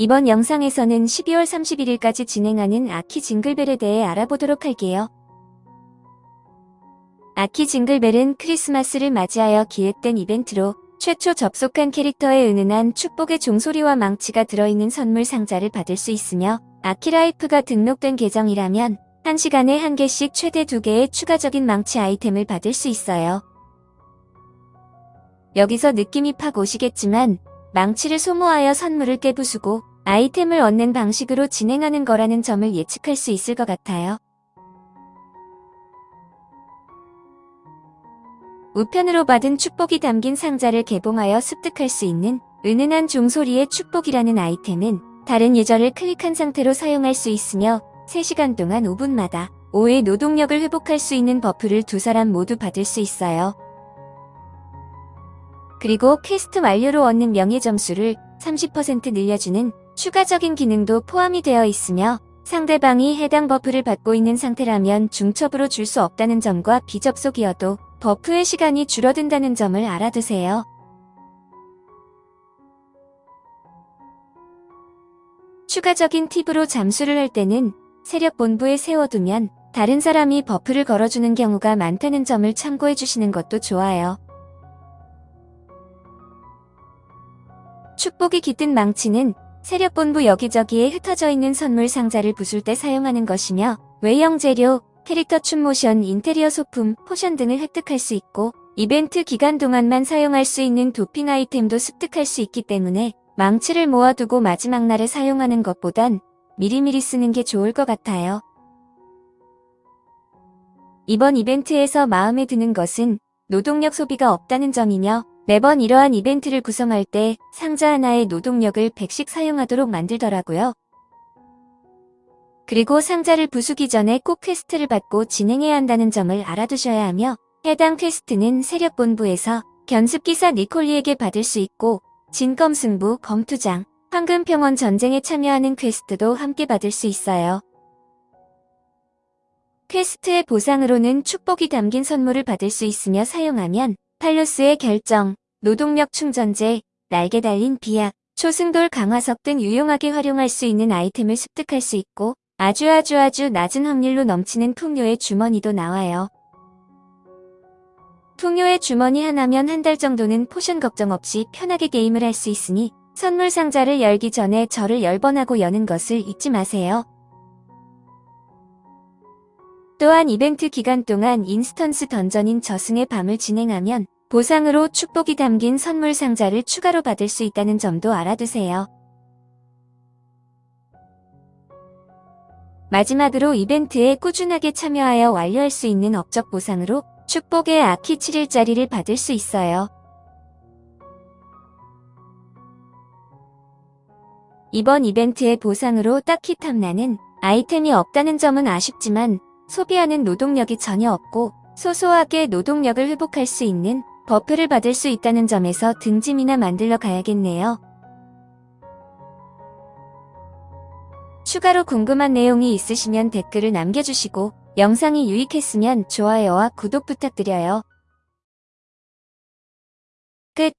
이번 영상에서는 12월 31일까지 진행하는 아키 징글벨에 대해 알아보도록 할게요. 아키 징글벨은 크리스마스를 맞이하여 기획된 이벤트로 최초 접속한 캐릭터에 은은한 축복의 종소리와 망치가 들어있는 선물 상자를 받을 수 있으며 아키라이프가 등록된 계정이라면 1시간에 한 개씩 최대 2개의 추가적인 망치 아이템을 받을 수 있어요. 여기서 느낌이 팍 오시겠지만 망치를 소모하여 선물을 깨부수고 아이템을 얻는 방식으로 진행하는 거라는 점을 예측할 수 있을 것 같아요. 우편으로 받은 축복이 담긴 상자를 개봉하여 습득할 수 있는 은은한 종소리의 축복이라는 아이템은 다른 user를 클릭한 상태로 사용할 수 있으며 3시간 동안 5분마다 5의 노동력을 회복할 수 있는 buff를 두 사람 모두 받을 수 있어요. 그리고 퀘스트 완료로 얻는 명예 점수를 30% 늘려주는 추가적인 기능도 포함이 되어 있으며 상대방이 해당 buff를 받고 있는 상태라면 중첩으로 줄 수 없다는 점과 비접속이어도 buff의 시간이 줄어든다는 점을 알아두세요. 추가적인 팁으로 잠수를 할 때는 세력 본부에 세워두면 다른 사람이 buff를 걸어주는 경우가 많다는 점을 참고해 주시는 것도 좋아요. 축복이 깃든 망치는 세력본부 여기저기에 흩어져 있는 선물 상자를 부술 때 사용하는 것이며 외형 재료, 캐릭터 춤 모션, 인테리어 소품, potion 등을 획득할 수 있고 이벤트 기간 동안만 사용할 수 있는 도핑 아이템도 습득할 수 있기 때문에 망치를 모아두고 마지막 날에 사용하는 것보단 미리미리 쓰는 게 좋을 것 같아요. 이번 이벤트에서 마음에 드는 것은 노동력 소비가 없다는 점이며 매번 이러한 이벤트를 구성할 때 상자 하나의 노동력을 100씩 사용하도록 만들더라고요. 그리고 상자를 부수기 전에 꼭 quest를 받고 진행해야 한다는 점을 알아두셔야 하며 해당 quest는 세력본부에서 견습기사 니콜리에게 받을 수 있고 진검승부, 검투장, 황금평원 전쟁에 참여하는 quest도 함께 받을 수 있어요. quest의 보상으로는 축복이 담긴 선물을 받을 수 있으며 사용하면 팔로스의 결정, 노동력 충전제, 날개 달린 비약, 초승돌 강화석 등 유용하게 활용할 수 있는 아이템을 습득할 수 있고 아주 아주 아주 낮은 확률로 넘치는 풍요의 주머니도 나와요. 풍요의 주머니 하나면 한 달 정도는 potion 걱정 없이 편하게 게임을 할 수 있으니 선물 상자를 열기 전에 절을 10번 하고 여는 것을 잊지 마세요. 또한 이벤트 기간 동안 instance dungeon인 저승의 밤을 진행하면 보상으로 축복이 담긴 선물 상자를 추가로 받을 수 있다는 점도 알아두세요. 마지막으로 이벤트에 꾸준하게 참여하여 완료할 수 있는 업적 보상으로 축복의 아키 7일짜리를 받을 수 있어요. 이번 이벤트의 보상으로 딱히 탐나는 아이템이 없다는 점은 아쉽지만 소비하는 노동력이 전혀 없고 소소하게 노동력을 회복할 수 있는 buff를 받을 수 있다는 점에서 등짐이나 만들러 가야겠네요. 추가로 궁금한 내용이 있으시면 댓글을 남겨주시고 영상이 유익했으면 좋아요와 구독 부탁드려요. 끝